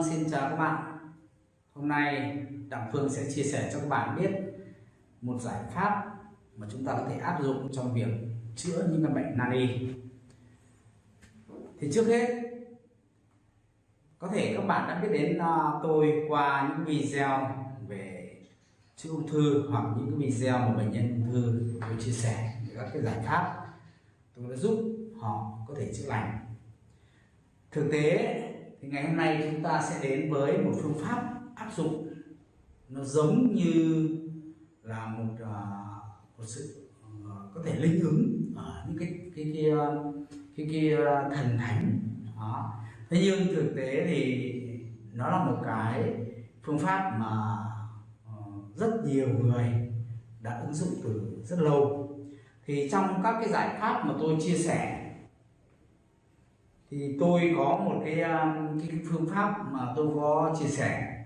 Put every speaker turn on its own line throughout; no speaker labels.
Vâng, xin chào các bạn. Hôm nay Đặng Phương sẽ chia sẻ cho các bạn biết một giải pháp mà chúng ta có thể áp dụng trong việc chữa những căn bệnh nan y. Thì trước hết có thể các bạn đã biết đến à, tôi qua những video về chữa ung thư hoặc những cái video mà bệnh nhân ung thư tôi chia sẻ các cái giải pháp tôi đã giúp họ có thể chữa lành. Thực tế thì ngày hôm nay chúng ta sẽ đến với một phương pháp áp dụng. Nó giống như là một uh, một sự uh, có thể linh ứng ở những cái cái cái à, cái, cái, thần thánh. Đó. Thế nhưng thực tế thì nó là một cái phương pháp mà uh, rất nhiều người đã ứng dụng từ rất lâu. Thì trong các cái giải pháp mà tôi chia sẻ thì tôi có một cái, à, cái phương pháp mà tôi có chia sẻ.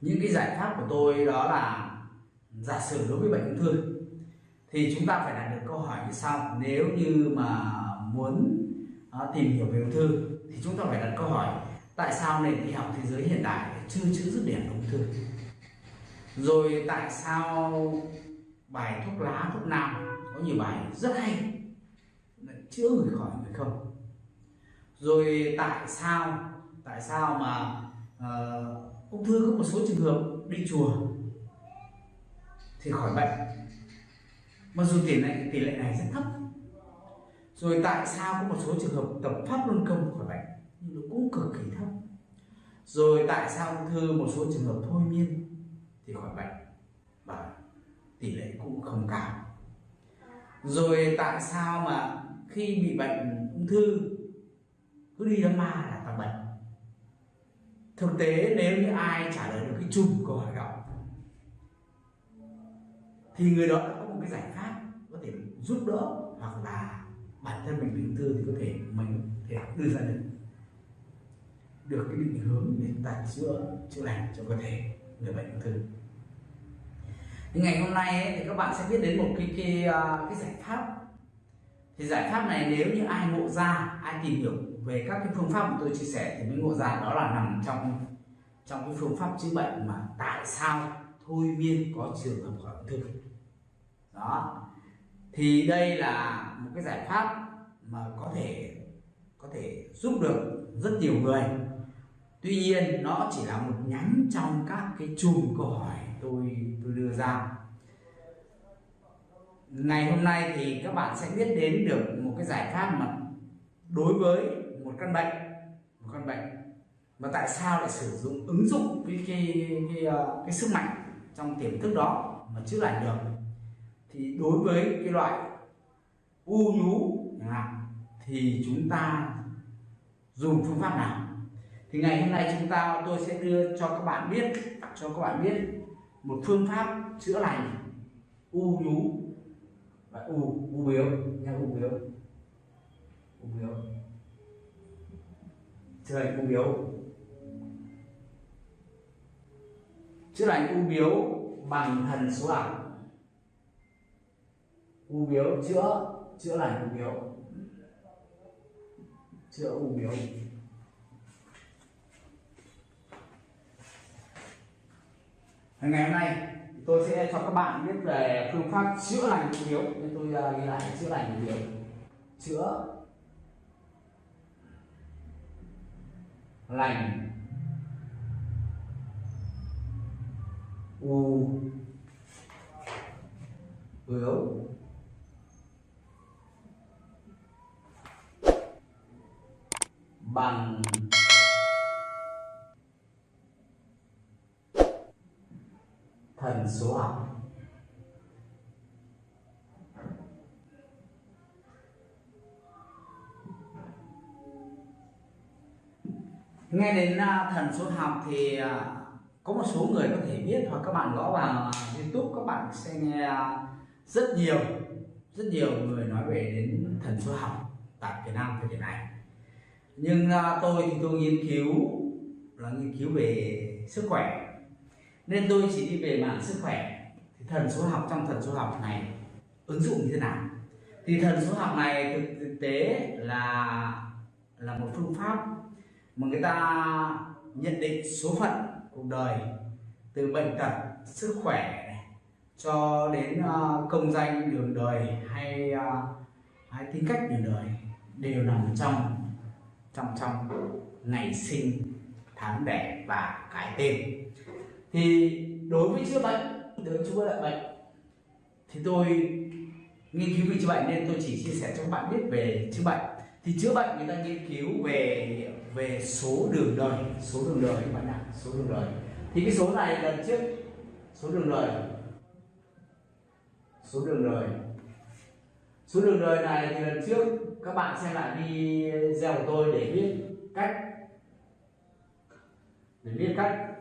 Những cái giải pháp của tôi đó là giả sử đối với bệnh ung thư thì chúng ta phải đặt được câu hỏi như sau. Nếu như mà muốn uh, tìm hiểu về ung thư thì chúng ta phải đặt câu hỏi tại sao nền y học thế giới hiện đại chưa chữa dứt điểm ung thư? Rồi tại sao bài thuốc lá thuốc nam có nhiều bài rất hay chữa người khỏi người không? Rồi tại sao tại sao mà uh, ung thư có một số trường hợp đi chùa thì khỏi bệnh? Mặc dù tỷ lệ tỷ lệ này rất thấp. Rồi tại sao có một số trường hợp tập pháp luân công khỏi bệnh nhưng nó cũng cực kỳ thấp? Rồi tại sao ung thư một số trường hợp thôi miên thì khỏi bệnh? Và tỷ lệ cũng không cao. Rồi tại sao mà khi bị bệnh ung thư cứ đi đám ma là tăng bệnh. Thực tế nếu như ai trả lời được cái chung câu hỏi đó thì người đó đã có một cái giải pháp có thể giúp đỡ hoặc là bản thân mình bị ung thư thì có thể mình thể đưa ra được được cái định hướng để chúng ta chữa chữa lành cho cơ thể người bệnh ung thư. Thì ngày hôm nay ấy, thì các bạn sẽ biết đến một cái cái à, cái giải pháp thì giải pháp này nếu như ai ngộ ra, ai tìm hiểu về các cái phương pháp mà tôi chia sẻ thì mới ngộ ra, đó là nằm trong trong cái phương pháp chữa bệnh mà tại sao thôi miên có trường hợp khỏi ung thư đó. Thì đây là một cái giải pháp mà có thể có thể giúp được rất nhiều người. Tuy nhiên, nó chỉ là một nhánh trong các cái chùm câu hỏi tôi tôi đưa ra ngày hôm nay thì các bạn sẽ biết đến được một cái giải pháp mà đối với một căn bệnh một căn bệnh. Mà tại sao lại sử dụng ứng dụng cái cái cái, cái, cái sức mạnh trong tiềm thức đó mà chữa lành được? Thì đối với cái loại u nhú thì chúng ta dùng phương pháp nào? Thì ngày hôm nay chúng ta tôi sẽ đưa cho các bạn biết cho các bạn biết một phương pháp chữa lành u nhú và u u biếu nha u biếu. U biếu. Chữa lành u biếu. Chữa lành u biếu bằng thần số học u biếu chữa chữa lành u biếu. Chữa u biếu. Ngày hôm nay tôi sẽ cho các bạn biết về phương pháp chữa lành ung biếu nên tôi uh, ghi lại chữa lành ung biếu chữa lành. U. Bướu bằng. Thần số học. Nghe đến à, thần số học thì à, có một số người có thể biết hoặc các bạn gõ vào à, youtube, các bạn sẽ nghe rất nhiều rất nhiều người nói về đến thần số học tại Việt Nam, thời điểm này. Nhưng tôi thì tôi nghiên cứu, là nghiên cứu về sức khỏe nên tôi chỉ đi về mảng sức khỏe. Thì thần số học trong thần số học này ứng dụng như thế nào? Thì thần số học này thực, thực tế là là một phương pháp mà người ta nhận định số phận cuộc đời từ bệnh tật sức khỏe này, cho đến uh, công danh đường đời hay uh, hay tính cách đường đời đều nằm trong trong trong ngày sinh tháng đẻ và cái tên thì đối với chữa bệnh đối với chữa bệnh bệnh. Thì tôi nghiên cứu về chữa bệnh nên tôi chỉ chia sẻ cho các bạn biết về chữa bệnh. Thì chữa bệnh người ta nghiên cứu về về số đường đời, số đường đời các bạn ạ, số đường đời. Thì cái số này lần trước, số đường đời, số đường đời. Số đường đời này thì lần trước các bạn xem lại video của tôi để biết cách, để biết cách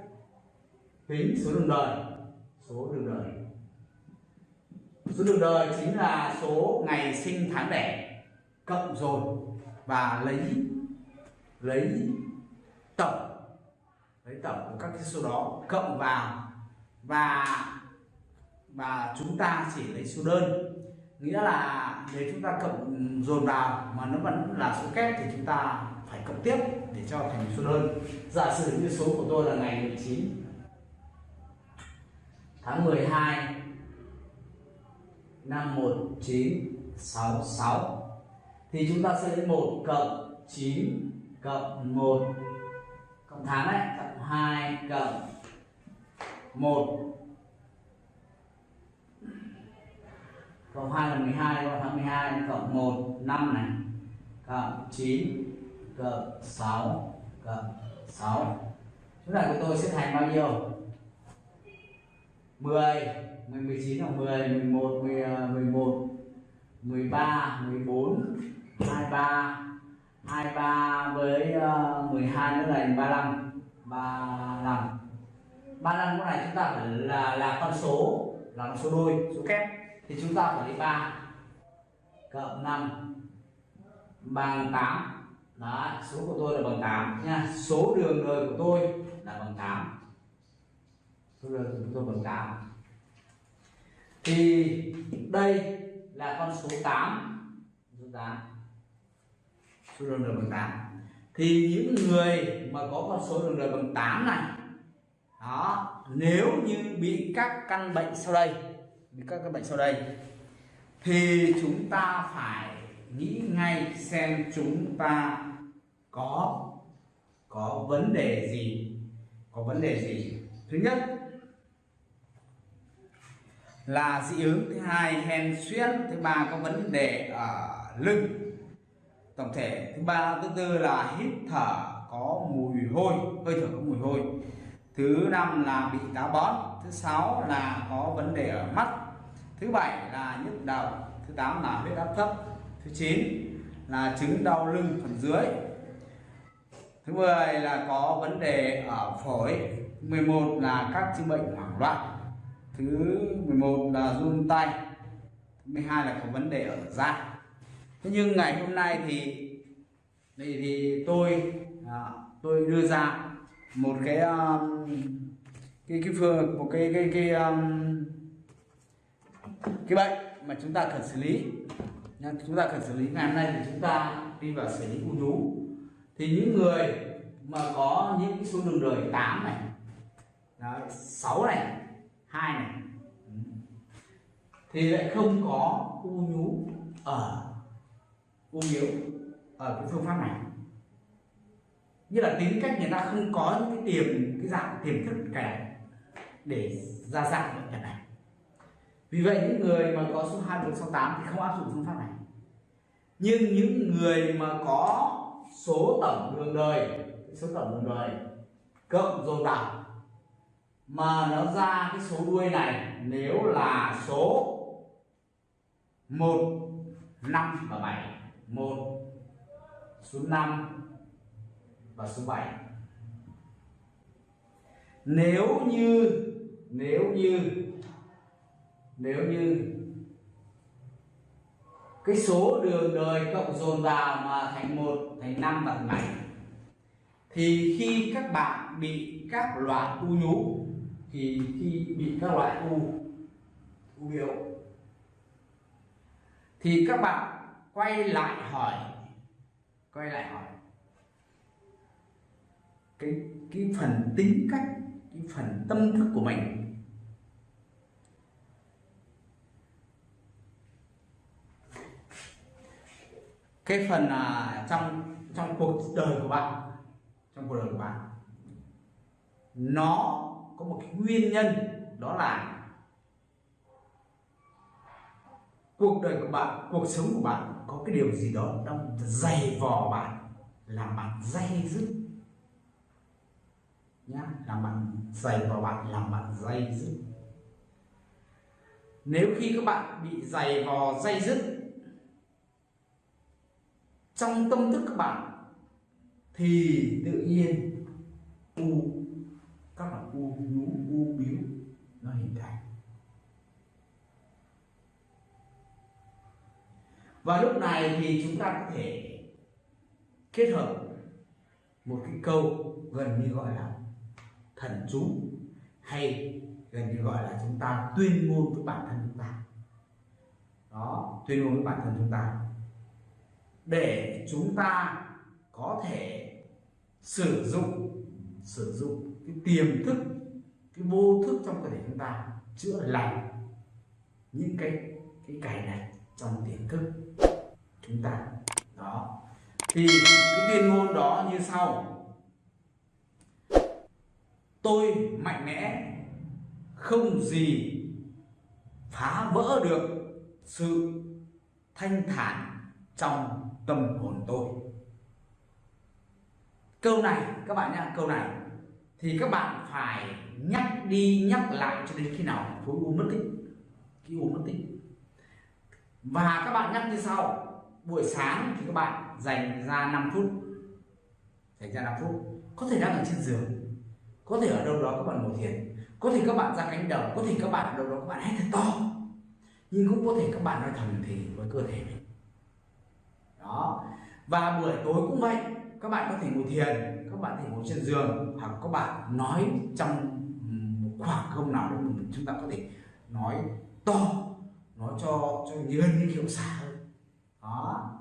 tính số đường đời. Số đường đời. Số đường đời chính là số ngày sinh tháng đẻ cộng rồi và lấy lấy tổng lấy tổng của các cái số đó cộng vào. Và và chúng ta chỉ lấy số đơn. Nghĩa là nếu chúng ta cộng dồn vào mà nó vẫn là số kép thì chúng ta phải cộng tiếp để cho thành số đơn. Giả sử như số của tôi là ngày 19 tháng 12 năm 1966 thì chúng ta sẽ lấy 1 cộng 9 cộng 1 cộng tháng đấy cộng 2 cộng 1 cộng 2 là 12 cộng tháng 12 cộng 1 5 này. Cộng 9 cộng 6 cộng 6 chúng ta của tôi sẽ thành bao nhiêu? 10 19 là 10 11 10, 11 13 14 23 23 với à, uh, 12 nữa là 35 35 35 cái này chúng ta phải là là con số là con số đôi số kép. Thì chúng ta phải lấy 3 cộng 5 bằng 8 đó số của tôi là bằng 8 nha. Số đường đời của tôi là bằng 8 bây giờ chúng tôi bằng 8 thì đây là con số 8 số 8 số đường đời bằng 8 thì những người mà có con số đường đời bằng 8 này, đó, nếu như bị các căn bệnh sau đây, bị các căn bệnh sau đây, thì chúng ta phải nghĩ ngay xem chúng ta có có vấn đề gì, có vấn đề gì. Thứ nhất là dị ứng, thứ hai hen suyễn thứ ba có vấn đề ở lưng. Tổng thể, thứ ba, thứ tư là hít thở có mùi hôi, hơi thở có mùi hôi. Thứ năm là bị táo bón, thứ sáu là có vấn đề ở mắt. Thứ bảy là nhức đầu, thứ tám là huyết áp thấp. Thứ chín là chứng đau lưng phần dưới. Thứ 10 là có vấn đề ở phổi. 11 là các chứng bệnh hoảng loạn thứ 11 là run tay. Thứ 12 là có vấn đề ở da. Thế nhưng ngày hôm nay thì thì, thì tôi à, tôi đưa ra một cái um, cái cái phương một cái cái cái um, cái bệnh mà chúng ta cần xử lý. Chúng ta cần xử lý. Ngày hôm nay thì chúng ta đi vào xử lý u nhú. thì những người mà có những cái số đường đời 8 này Đấy, 6 này hai này. Ừ. Thì lại không có u nhú ở u yếu ở cái phương pháp này. Như là tính cách người ta không có những cái tiềm cái dạng tiềm thức kẻ để ra dạng bệnh nhân này vì vậy những người mà có số 21, 68 thì không áp dụng phương pháp này. Nhưng những người mà có số tổng đường đời số tổng đường đời cộng dồn vào mà nó ra cái số đuôi này nếu là số 1 5 và 7 1 số 5 và số 7 nếu như nếu như nếu như cái số đường đời cộng dồn vào mà thành 1 thành 5 và thành bảy, thì khi các bạn bị các loại u nhú thì khi bị các loại u u biểu thì các bạn quay lại hỏi quay lại hỏi. Cái cái phần tính cách cái phần tâm thức của mình. Cái phần à, trong trong cuộc đời của bạn trong cuộc đời của bạn nó có một cái nguyên nhân, đó là cuộc đời của bạn, cuộc sống của bạn có cái điều gì đó đang dày vò bạn, làm bạn dây dứt. Nhá, làm bạn dày vò bạn, làm bạn dây dứt. Nếu khi các bạn bị dày vò, dây dứt, trong tâm thức các bạn thì tự nhiên, u các loại u nhú u biếu, nó hình thành. Và lúc này thì chúng ta có thể kết hợp một cái câu gần như gọi là thần chú, hay gần như gọi là chúng ta tuyên ngôn với bản thân chúng ta. Đó, tuyên ngôn với bản thân chúng ta. Để chúng ta có thể sử dụng sử dụng cái tiềm thức, cái vô thức trong cơ thể chúng ta chữa lành những cái cái cài này trong tiềm thức chúng ta. Đó. Thì cái tuyên ngôn đó như sau. Tôi mạnh mẽ không gì phá vỡ được sự thanh thản trong tâm hồn tôi. Câu này, các bạn nhá, câu này thì các bạn phải nhắc đi nhắc lại cho đến khi nào khối u mất tích, khi u mất tích. Và các bạn nhắc như sau, buổi sáng thì các bạn dành ra 5 phút, dành ra 5 phút. Có thể đang ở trên giường, có thể ở đâu đó các bạn ngồi thiền, có thể các bạn ra cánh đồng, có thể các bạn ở đâu đó các bạn hét thật to. Nhưng cũng có thể các bạn nói thầm thì với cơ thể mình. Đó. Và buổi tối cũng vậy, các bạn có thể ngồi thiền các bạn thể ngồi trên giường hoặc các bạn nói trong một khoảng không nào đó mình, chúng ta có thể nói to, nói cho cho như hơn như kiểu xả hơn. Đó.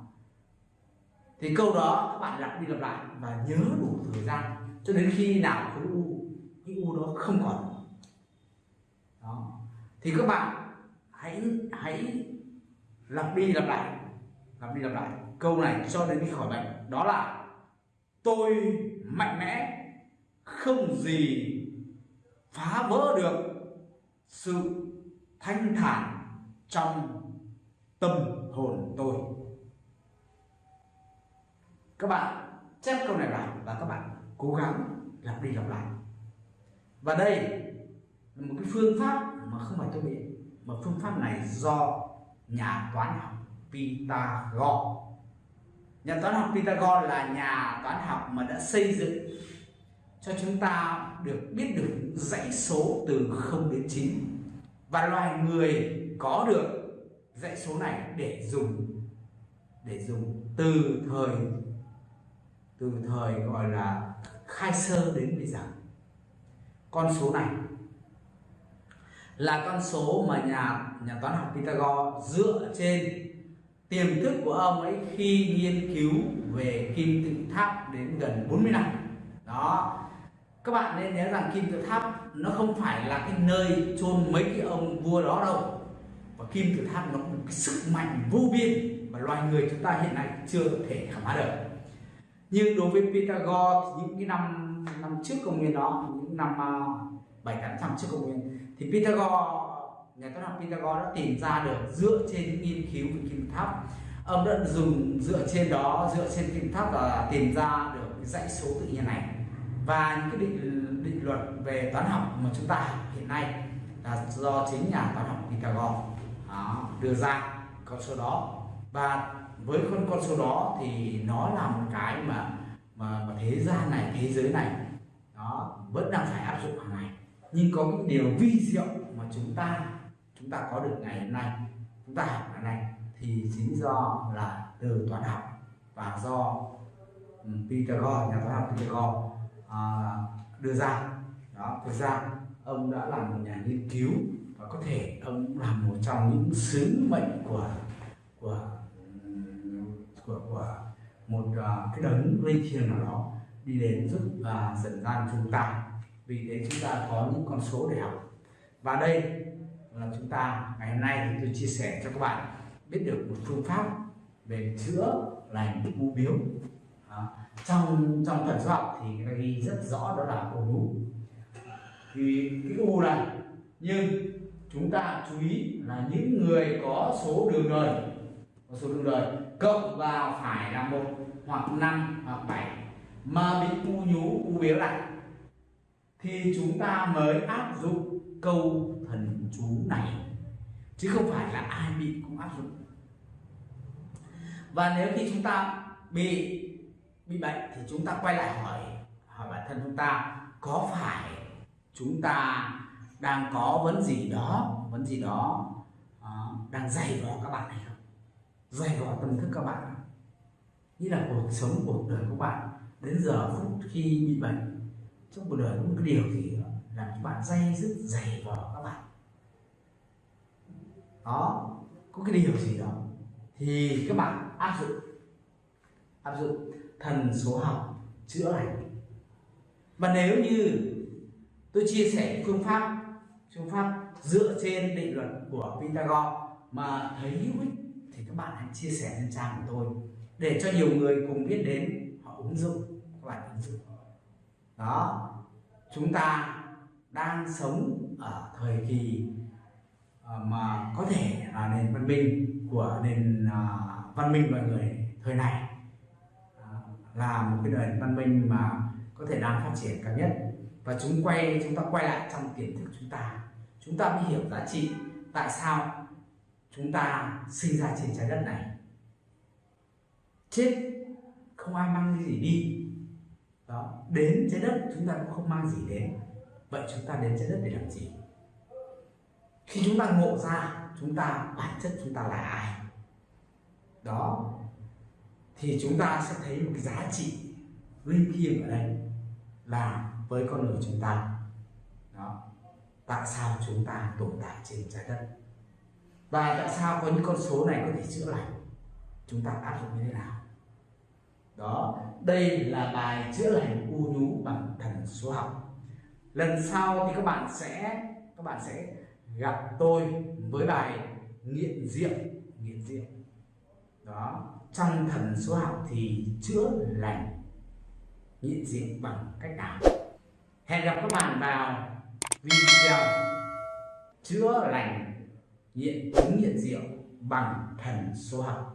Thì câu đó các bạn lặp đi lặp lại và nhớ đủ thời gian cho đến khi nào khối u, cái u đó không còn. Đó. Thì các bạn hãy hãy lặp đi lặp lại, lặp đi lặp lại câu này cho đến khi khỏi bệnh. Đó là, tôi mạnh mẽ, không gì phá vỡ được sự thanh thản trong tâm hồn tôi. Các bạn chép câu này vào và các bạn cố gắng lặp đi lặp lại. Và đây là một cái phương pháp mà không phải tôi biết, mà phương pháp này do nhà toán học Pythagore nhà toán học Pythagore là nhà toán học mà đã xây dựng cho chúng ta được biết được dãy số từ 0 đến 9 và loài người có được dãy số này để dùng để dùng từ thời từ thời gọi là khai sơ đến bây giờ. Con số này là con số mà nhà nhà toán học Pythagore dựa trên tiềm thức của ông ấy khi nghiên cứu về kim tự tháp đến gần 40 năm. Đó. Các bạn nên nhớ rằng kim tự tháp nó không phải là cái nơi chôn mấy cái ông vua đó đâu. Và kim tự tháp nó có một cái sức mạnh vô biên mà loài người chúng ta hiện nay chưa thể khám phá được. Nhưng đối với Pythagore những cái năm năm trước công nguyên đó, những năm à, bảy tám trăm trước công nguyên, thì Pythagore nhà toán học Pythagore đã tìm ra được dựa trên những nghiên cứu về kim tháp. Ông đã dùng dựa trên đó dựa trên kim tháp và tìm ra được cái dãy số tự nhiên này và những cái định định luật về toán học mà chúng ta học hiện nay là do chính nhà toán học Pythagore đó, đưa ra con số đó. Và với con con số đó thì nó là một cái mà mà, mà thế gian này thế giới này nó vẫn đang phải áp dụng hàng ngày. Nhưng có những điều vi diệu mà chúng ta chúng ta có được ngày hôm nay chúng ta học ngày nay thì chính do là từ toán học và do ừ, Pythagore nhà toán học Pythagore à, đưa ra. Đó thực ra ông đã là một nhà nghiên cứu và có thể ông là một trong những sứ mệnh của của của, của một uh, cái đấng linh thiêng nào đó đi đến giúp và dẫn dắt chúng ta. Vì thế chúng ta có những con số để học. Và đây ta. Ngày hôm nay thì tôi chia sẻ cho các bạn biết được một phương pháp về chữa lành u biếu. À, trong trong thần số học thì người ta ghi rất rõ đó là u nú thì cái u này nhưng chúng ta chú ý là những người có số đường đời có số đường đời cộng vào phải là một hoặc năm hoặc bảy mà bị u nhú u biếu lại thì chúng ta mới áp dụng câu thần chú này chứ không phải là ai bị cũng áp dụng. Và nếu khi chúng ta bị bị bệnh thì chúng ta quay lại hỏi hỏi bản thân chúng ta có phải chúng ta đang có vấn gì đó vấn gì đó uh, đang dày vò các bạn này không? Dày vò tâm thức các bạn. Như là cuộc sống cuộc đời của bạn đến giờ phút khi bị bệnh trong cuộc đời có một cái điều gì đó làm cho bạn dây dứt dày vò các bạn? Đó. Có cái điều gì đó thì các bạn áp dụng. Áp dụng thần số học chữa lành. Và nếu như tôi chia sẻ phương pháp phương pháp dựa trên định luật của Pythagore mà thấy hữu ích thì các bạn hãy chia sẻ lên trang của tôi để cho nhiều người cùng biết đến. Họ ứng dụng, các bạn ứng dụng. Đó. Chúng ta đang sống ở thời kỳ Ờ, mà có thể là nền văn minh của nền à, văn minh loài người thời này à, là một cái nền văn minh mà có thể đang phát triển cao nhất. Và chúng quay, chúng ta quay lại trong tiềm thức chúng ta. Chúng ta mới hiểu giá trị tại sao chúng ta sinh ra trên trái đất này. Chết không ai mang cái gì đi. Đó, đến trái đất chúng ta cũng không mang gì đến. Vậy chúng ta đến trái đất để làm gì? Khi chúng ta ngộ ra, chúng ta, bản chất chúng ta là ai? Đó. Thì chúng ta sẽ thấy một cái giá trị linh thiêng ở đây là với con người chúng ta. Đó. Tại sao chúng ta tồn tại trên trái đất? Và tại sao có những con số này có thể chữa lành? Chúng ta áp dụng như thế nào? Đó. Đây là bài chữa lành u nhú bằng thần số học. Lần sau thì các bạn sẽ, các bạn sẽ gặp tôi với bài nghiện rượu nghiện rượu. Đó, trong thần số học thì chữa lành, nghiện rượu bằng cách nào? Hẹn gặp các bạn vào video chữa lành, nghiện chứng nghiện rượu bằng thần số học.